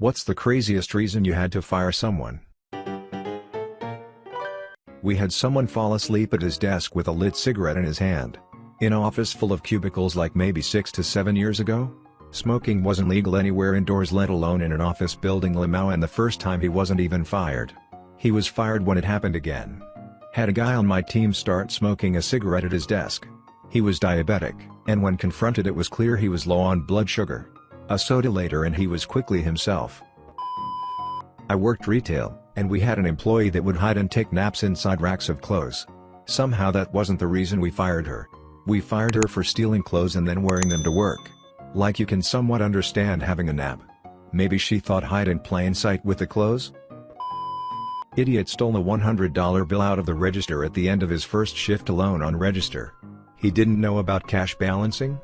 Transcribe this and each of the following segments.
What's the craziest reason you had to fire someone? We had someone fall asleep at his desk with a lit cigarette in his hand. In office full of cubicles like maybe 6 to 7 years ago? Smoking wasn't legal anywhere indoors let alone in an office building Limau and the first time he wasn't even fired. He was fired when it happened again. Had a guy on my team start smoking a cigarette at his desk. He was diabetic, and when confronted it was clear he was low on blood sugar. A soda later and he was quickly himself. I worked retail, and we had an employee that would hide and take naps inside racks of clothes. Somehow that wasn't the reason we fired her. We fired her for stealing clothes and then wearing them to work. Like you can somewhat understand having a nap. Maybe she thought hide in plain sight with the clothes? Idiot stole a $100 bill out of the register at the end of his first shift alone on register. He didn't know about cash balancing?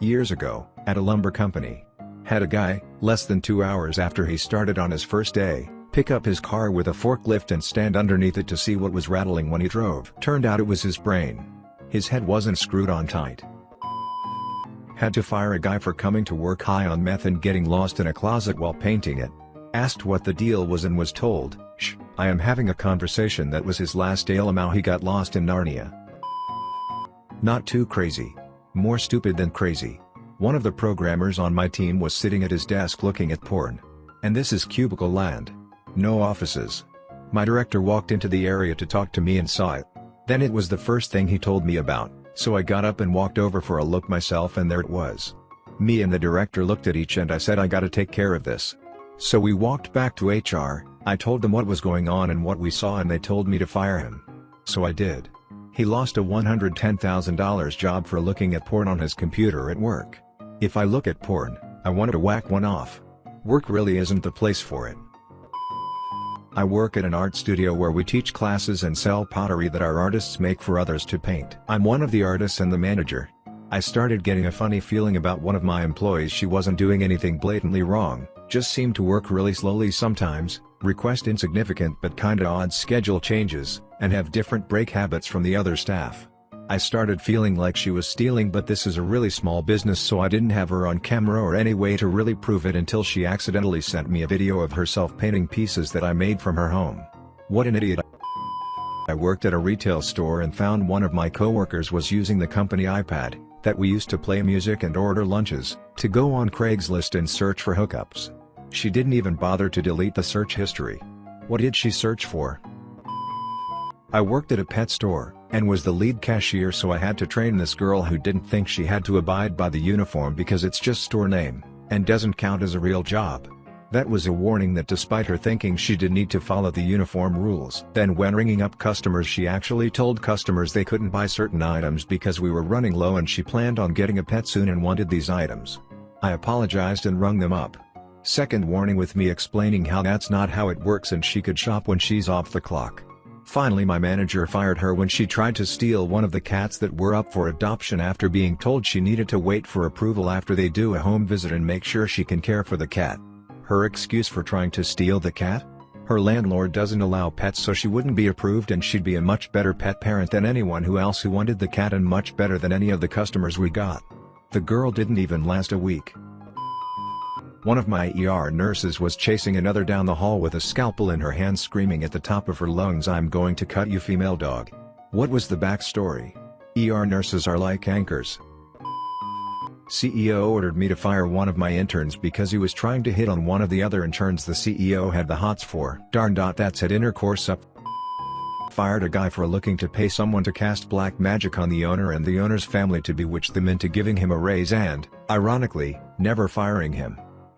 Years ago, at a lumber company. Had a guy, less than two hours after he started on his first day, pick up his car with a forklift and stand underneath it to see what was rattling when he drove. Turned out it was his brain. His head wasn't screwed on tight. Had to fire a guy for coming to work high on meth and getting lost in a closet while painting it. Asked what the deal was and was told, Shh, I am having a conversation that was his last day Limau he got lost in Narnia. Not too crazy. More stupid than crazy. One of the programmers on my team was sitting at his desk looking at porn. And this is cubicle land. No offices. My director walked into the area to talk to me and saw it. Then it was the first thing he told me about, so I got up and walked over for a look myself and there it was. Me and the director looked at each and I said I gotta take care of this. So we walked back to HR, I told them what was going on and what we saw and they told me to fire him. So I did. He lost a $110,000 job for looking at porn on his computer at work. If I look at porn, I want to whack one off. Work really isn't the place for it. I work at an art studio where we teach classes and sell pottery that our artists make for others to paint. I'm one of the artists and the manager. I started getting a funny feeling about one of my employees she wasn't doing anything blatantly wrong, just seemed to work really slowly sometimes, request insignificant but kinda odd schedule changes, and have different break habits from the other staff. I started feeling like she was stealing but this is a really small business so I didn't have her on camera or any way to really prove it until she accidentally sent me a video of herself painting pieces that I made from her home. What an idiot I worked at a retail store and found one of my coworkers was using the company iPad, that we used to play music and order lunches, to go on Craigslist and search for hookups. She didn't even bother to delete the search history. What did she search for? I worked at a pet store, and was the lead cashier so I had to train this girl who didn't think she had to abide by the uniform because it's just store name, and doesn't count as a real job. That was a warning that despite her thinking she did need to follow the uniform rules. Then when ringing up customers she actually told customers they couldn't buy certain items because we were running low and she planned on getting a pet soon and wanted these items. I apologized and rung them up. Second warning with me explaining how that's not how it works and she could shop when she's off the clock. Finally my manager fired her when she tried to steal one of the cats that were up for adoption after being told she needed to wait for approval after they do a home visit and make sure she can care for the cat. Her excuse for trying to steal the cat? Her landlord doesn't allow pets so she wouldn't be approved and she'd be a much better pet parent than anyone who else who wanted the cat and much better than any of the customers we got. The girl didn't even last a week. One of my ER nurses was chasing another down the hall with a scalpel in her hand screaming at the top of her lungs I'm going to cut you female dog. What was the backstory? ER nurses are like anchors, CEO ordered me to fire one of my interns because he was trying to hit on one of the other interns the CEO had the hots for. Darn dot that's had intercourse up. Fired a guy for looking to pay someone to cast black magic on the owner and the owner's family to bewitch them into giving him a raise and, ironically, never firing him.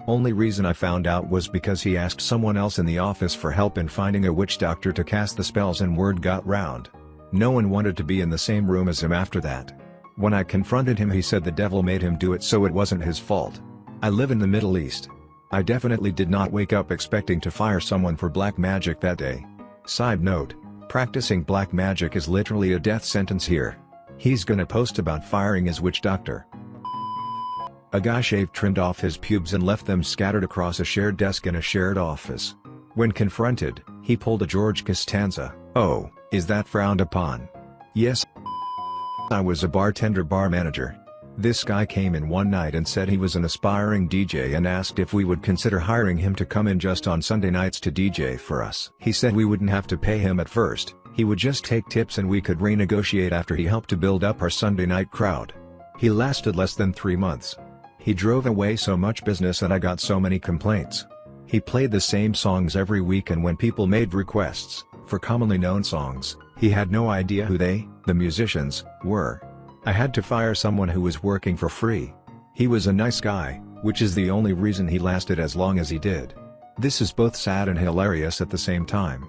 Only reason I found out was because he asked someone else in the office for help in finding a witch doctor to cast the spells and word got round. No one wanted to be in the same room as him after that. When I confronted him he said the devil made him do it so it wasn't his fault. I live in the Middle East. I definitely did not wake up expecting to fire someone for black magic that day. Side note, practicing black magic is literally a death sentence here. He's gonna post about firing his witch doctor. A guy shaved trimmed off his pubes and left them scattered across a shared desk in a shared office. When confronted, he pulled a George Costanza, oh, is that frowned upon? Yes, I was a bartender bar manager. This guy came in one night and said he was an aspiring DJ and asked if we would consider hiring him to come in just on Sunday nights to DJ for us. He said we wouldn't have to pay him at first, he would just take tips and we could renegotiate after he helped to build up our Sunday night crowd. He lasted less than three months. He drove away so much business and I got so many complaints. He played the same songs every week and when people made requests, for commonly known songs, he had no idea who they, the musicians, were. I had to fire someone who was working for free. He was a nice guy, which is the only reason he lasted as long as he did. This is both sad and hilarious at the same time.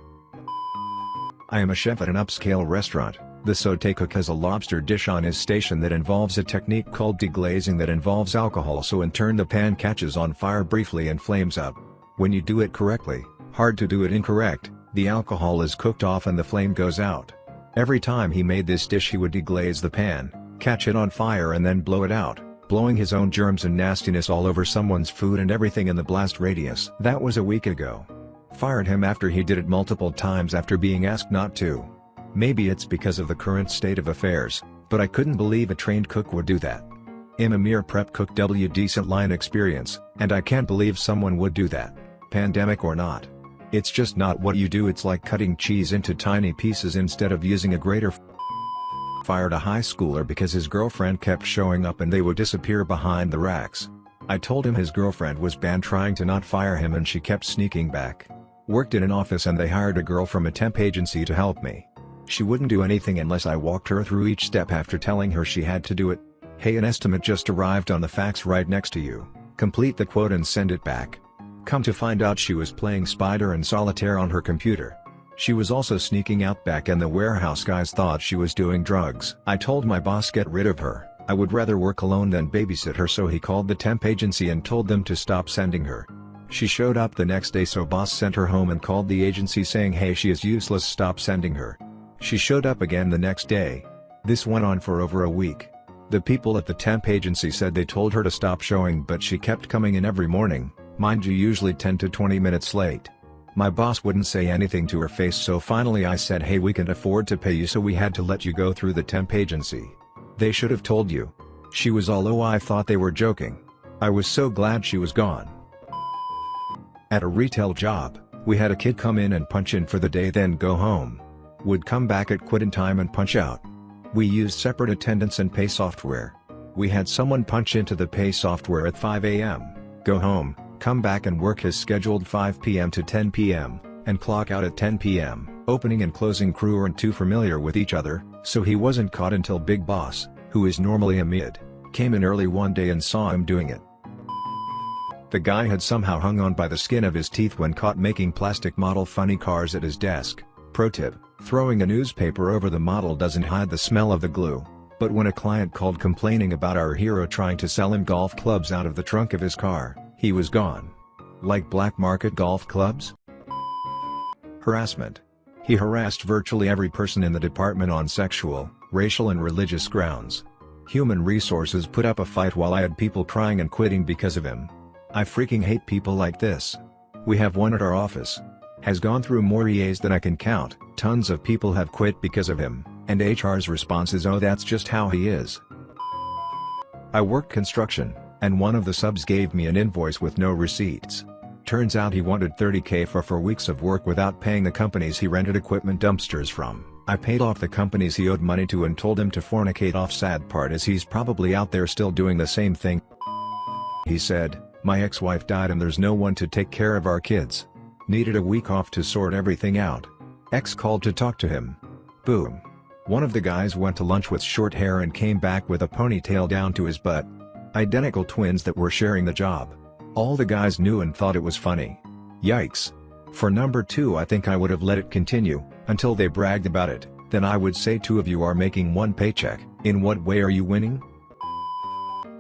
I am a chef at an upscale restaurant. The sauté cook has a lobster dish on his station that involves a technique called deglazing that involves alcohol so in turn the pan catches on fire briefly and flames up. When you do it correctly, hard to do it incorrect, the alcohol is cooked off and the flame goes out. Every time he made this dish he would deglaze the pan, catch it on fire and then blow it out, blowing his own germs and nastiness all over someone's food and everything in the blast radius. That was a week ago. Fired him after he did it multiple times after being asked not to. Maybe it's because of the current state of affairs, but I couldn't believe a trained cook would do that. I'm a mere prep cook W decent line experience, and I can't believe someone would do that, pandemic or not. It's just not what you do it's like cutting cheese into tiny pieces instead of using a grater fired a high schooler because his girlfriend kept showing up and they would disappear behind the racks. I told him his girlfriend was banned trying to not fire him and she kept sneaking back. Worked in an office and they hired a girl from a temp agency to help me. She wouldn't do anything unless I walked her through each step after telling her she had to do it. Hey an estimate just arrived on the fax right next to you, complete the quote and send it back. Come to find out she was playing Spider and Solitaire on her computer. She was also sneaking out back and the warehouse guys thought she was doing drugs. I told my boss get rid of her, I would rather work alone than babysit her so he called the temp agency and told them to stop sending her. She showed up the next day so boss sent her home and called the agency saying hey she is useless stop sending her. She showed up again the next day. This went on for over a week. The people at the temp agency said they told her to stop showing but she kept coming in every morning, mind you usually 10 to 20 minutes late. My boss wouldn't say anything to her face so finally I said hey we can't afford to pay you so we had to let you go through the temp agency. They should have told you. She was all oh I thought they were joking. I was so glad she was gone. At a retail job, we had a kid come in and punch in for the day then go home. Would come back at quit in time and punch out. We used separate attendance and pay software. We had someone punch into the pay software at 5 am, go home, come back and work his scheduled 5 p.m. to 10 p.m., and clock out at 10 p.m. Opening and closing crew aren't too familiar with each other, so he wasn't caught until Big Boss, who is normally a mid, came in early one day and saw him doing it. The guy had somehow hung on by the skin of his teeth when caught making plastic model funny cars at his desk. Pro tip, throwing a newspaper over the model doesn't hide the smell of the glue. But when a client called complaining about our hero trying to sell him golf clubs out of the trunk of his car, he was gone. Like black market golf clubs? Harassment. He harassed virtually every person in the department on sexual, racial and religious grounds. Human Resources put up a fight while I had people crying and quitting because of him. I freaking hate people like this. We have one at our office. Has gone through more EAs than I can count, tons of people have quit because of him, and HR's response is oh that's just how he is. I work construction and one of the subs gave me an invoice with no receipts. Turns out he wanted 30k for 4 weeks of work without paying the companies he rented equipment dumpsters from. I paid off the companies he owed money to and told him to fornicate off sad part is he's probably out there still doing the same thing. He said, my ex-wife died and there's no one to take care of our kids. Needed a week off to sort everything out. Ex called to talk to him. Boom. One of the guys went to lunch with short hair and came back with a ponytail down to his butt. Identical twins that were sharing the job. All the guys knew and thought it was funny. Yikes. For number 2 I think I would have let it continue, until they bragged about it, then I would say two of you are making one paycheck, in what way are you winning?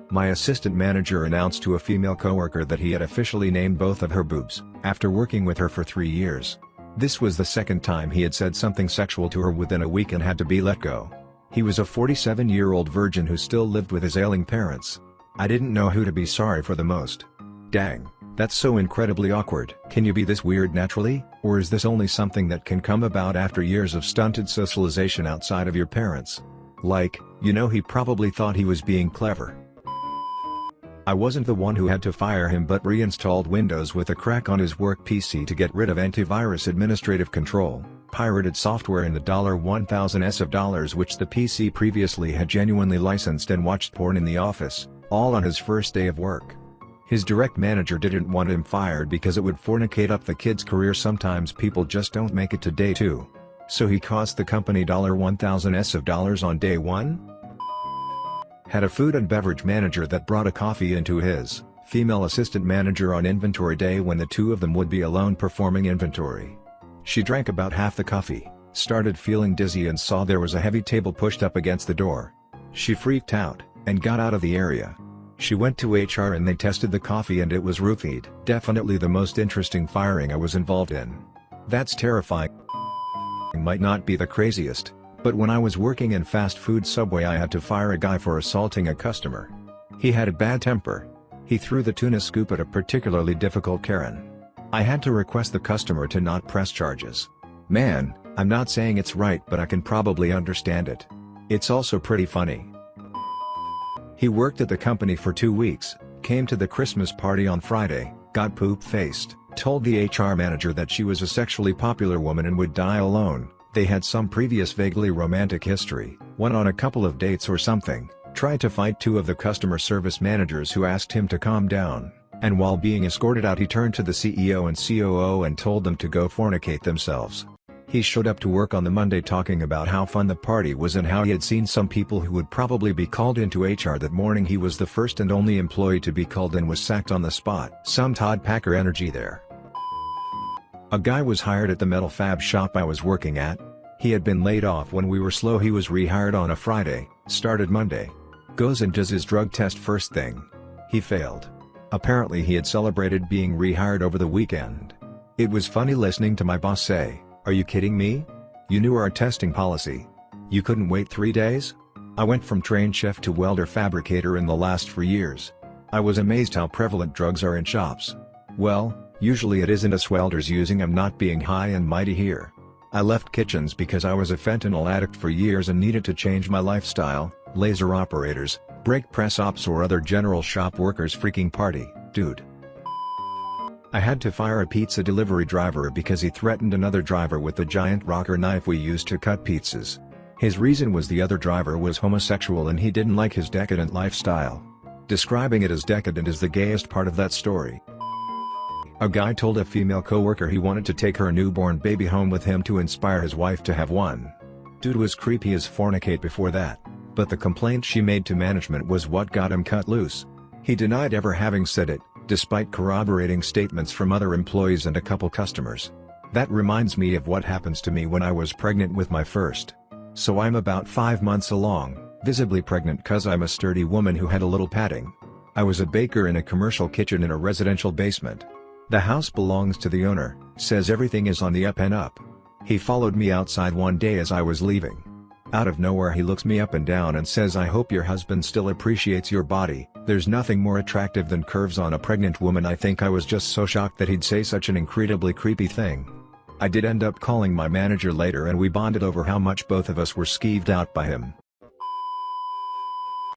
My assistant manager announced to a female coworker that he had officially named both of her boobs, after working with her for three years. This was the second time he had said something sexual to her within a week and had to be let go. He was a 47-year-old virgin who still lived with his ailing parents. I didn't know who to be sorry for the most. Dang, that's so incredibly awkward. Can you be this weird naturally, or is this only something that can come about after years of stunted socialization outside of your parents? Like, you know he probably thought he was being clever. I wasn't the one who had to fire him but reinstalled Windows with a crack on his work PC to get rid of antivirus administrative control, pirated software in the $1000s of dollars which the PC previously had genuinely licensed and watched porn in the office, all on his first day of work. His direct manager didn't want him fired because it would fornicate up the kid's career sometimes people just don't make it to day 2. So he cost the company $1000s of dollars on day 1? Had a food and beverage manager that brought a coffee into his, female assistant manager on inventory day when the two of them would be alone performing inventory. She drank about half the coffee, started feeling dizzy and saw there was a heavy table pushed up against the door. She freaked out, and got out of the area. She went to HR and they tested the coffee and it was roofied. Definitely the most interesting firing I was involved in. That's terrifying. Might not be the craziest, but when I was working in fast food Subway I had to fire a guy for assaulting a customer. He had a bad temper. He threw the tuna scoop at a particularly difficult Karen. I had to request the customer to not press charges. Man, I'm not saying it's right but I can probably understand it. It's also pretty funny. He worked at the company for two weeks, came to the Christmas party on Friday, got poop-faced, told the HR manager that she was a sexually popular woman and would die alone, they had some previous vaguely romantic history, went on a couple of dates or something, tried to fight two of the customer service managers who asked him to calm down, and while being escorted out he turned to the CEO and COO and told them to go fornicate themselves. He showed up to work on the Monday talking about how fun the party was and how he had seen some people who would probably be called into HR that morning he was the first and only employee to be called and was sacked on the spot. Some Todd Packer energy there. A guy was hired at the metal fab shop I was working at. He had been laid off when we were slow he was rehired on a Friday, started Monday. Goes and does his drug test first thing. He failed. Apparently he had celebrated being rehired over the weekend. It was funny listening to my boss say, are you kidding me? You knew our testing policy. You couldn't wait three days? I went from train chef to welder fabricator in the last four years. I was amazed how prevalent drugs are in shops. Well, usually it isn't us welders using I'm not being high and mighty here. I left kitchens because I was a fentanyl addict for years and needed to change my lifestyle, laser operators, brake press ops or other general shop workers freaking party, dude. I had to fire a pizza delivery driver because he threatened another driver with the giant rocker knife we used to cut pizzas. His reason was the other driver was homosexual and he didn't like his decadent lifestyle. Describing it as decadent is the gayest part of that story. A guy told a female coworker he wanted to take her newborn baby home with him to inspire his wife to have one. Dude was creepy as fornicate before that, but the complaint she made to management was what got him cut loose. He denied ever having said it, despite corroborating statements from other employees and a couple customers. That reminds me of what happens to me when I was pregnant with my first. So I'm about 5 months along, visibly pregnant cause I'm a sturdy woman who had a little padding. I was a baker in a commercial kitchen in a residential basement. The house belongs to the owner, says everything is on the up and up. He followed me outside one day as I was leaving. Out of nowhere he looks me up and down and says I hope your husband still appreciates your body, there's nothing more attractive than curves on a pregnant woman I think I was just so shocked that he'd say such an incredibly creepy thing. I did end up calling my manager later and we bonded over how much both of us were skeeved out by him.